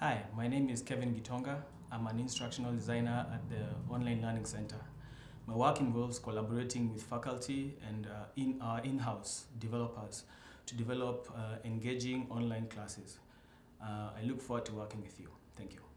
Hi, my name is Kevin Gitonga. I'm an instructional designer at the Online Learning Center. My work involves collaborating with faculty and uh, in our in-house developers to develop uh, engaging online classes. Uh, I look forward to working with you. Thank you.